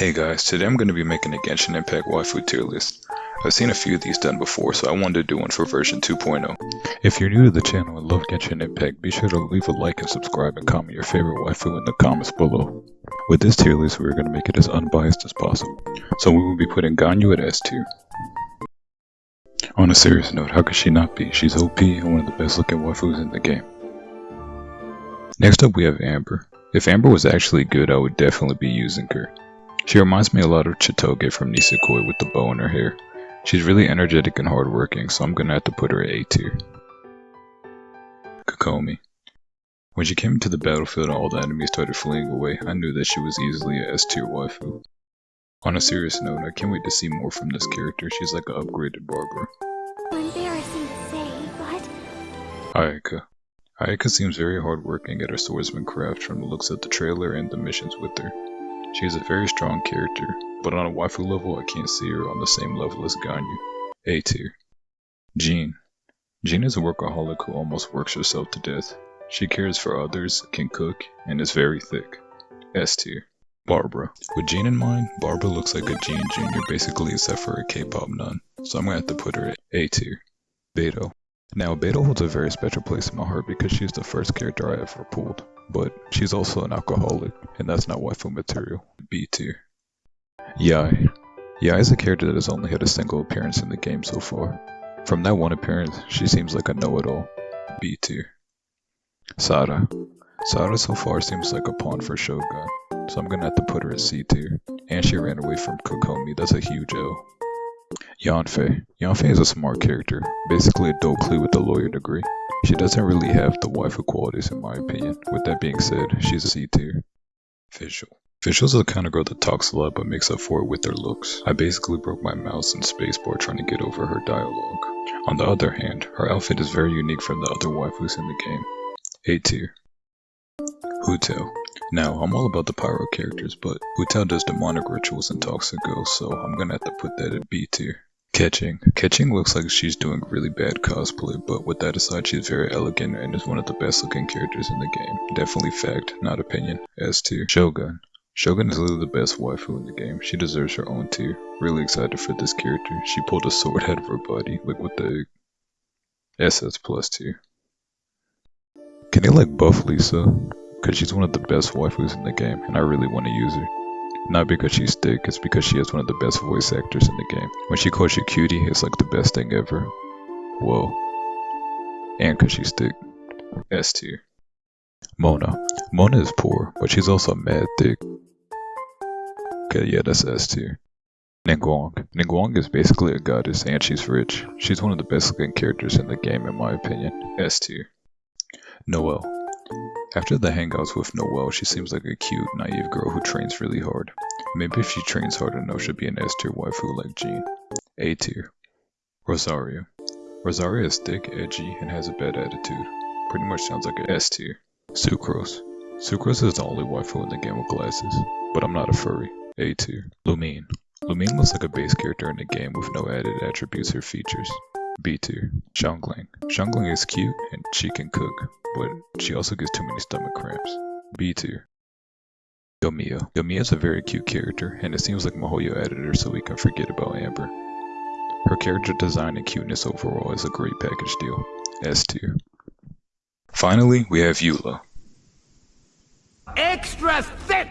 Hey guys, today I'm going to be making a Genshin Impact waifu tier list. I've seen a few of these done before, so I wanted to do one for version 2.0. If you're new to the channel and love Genshin Impact, be sure to leave a like and subscribe and comment your favorite waifu in the comments below. With this tier list, we're going to make it as unbiased as possible. So we will be putting Ganyu at S tier. On a serious note, how could she not be? She's OP and one of the best looking waifus in the game. Next up we have Amber. If Amber was actually good, I would definitely be using her. She reminds me a lot of Chitoge from Nisekoi with the bow in her hair. She's really energetic and hardworking, so I'm gonna have to put her at A tier. Kokomi. When she came into the battlefield and all the enemies started fleeing away, I knew that she was easily a S tier waifu. On a serious note, I can't wait to see more from this character, she's like an upgraded Barbara. Embarrassing to say, but Ayaka. Ayaka seems very hardworking at her swordsman craft from the looks of the trailer and the missions with her. She is a very strong character, but on a waifu level I can't see her on the same level as Ganyu. A tier. Jean. Jean is a workaholic who almost works herself to death. She cares for others, can cook, and is very thick. S tier. Barbara. With Jean in mind, Barbara looks like a Jean Jr. basically except for a K-pop nun, so I'm gonna have to put her at A tier. Beidou. Now, Beidou holds a very special place in my heart because she's the first character I ever pulled, but she's also an alcoholic, and that's not waifu material. B tier. Yae. Yae is a character that has only had a single appearance in the game so far. From that one appearance, she seems like a know-it-all. B tier. Sara. Sara so far seems like a pawn for Shogun, so I'm gonna have to put her at C tier. And she ran away from Kokomi, that's a huge L. Yanfei. Yanfei is a smart character, basically a Klee with a lawyer degree. She doesn't really have the waifu qualities in my opinion. With that being said, she's a C tier. Fischl. Fischl's the kind of girl that talks a lot but makes up for it with her looks. I basically broke my mouse and spacebar trying to get over her dialogue. On the other hand, her outfit is very unique from the other waifus in the game. A tier. Hu Tao. Now, I'm all about the pyro characters, but Hu does demonic rituals and talks to ghosts, so I'm gonna have to put that at B tier. Keqing. Keqing looks like she's doing really bad cosplay, but with that aside, she's very elegant and is one of the best looking characters in the game. Definitely fact, not opinion. S tier. Shogun. Shogun is literally the best waifu in the game. She deserves her own tier. Really excited for this character. She pulled a sword out of her body, like with the SS plus tier. Can you like buff Lisa? Cause she's one of the best waifus in the game, and I really want to use her. Not because she's thick, it's because she has one of the best voice actors in the game. When she calls you cutie, it's like the best thing ever. Whoa. And cause she's thick. S tier. Mona. Mona is poor, but she's also mad thick. Okay, yeah, that's S tier. Ningguang. Ningguang is basically a goddess and she's rich. She's one of the best looking characters in the game in my opinion. S tier. Noelle. After the hangouts with Noelle, she seems like a cute, naive girl who trains really hard. Maybe if she trains hard enough, she'll be an S tier waifu like Jean. A tier. Rosaria. Rosaria is thick, edgy, and has a bad attitude. Pretty much sounds like an S tier. Sucrose. Sucrose is the only waifu in the game with glasses, but I'm not a furry. A tier. Lumine. Lumine looks like a base character in the game with no added attributes or features. B tier. Xiangling. Xiangling is cute and she can cook, but she also gets too many stomach cramps. B tier. Yoimiya. Yoimiya is a very cute character, and it seems like miHoYo added her so we can forget about Amber. Her character design and cuteness overall is a great package deal. S tier. Finally, we have Eula. extra thick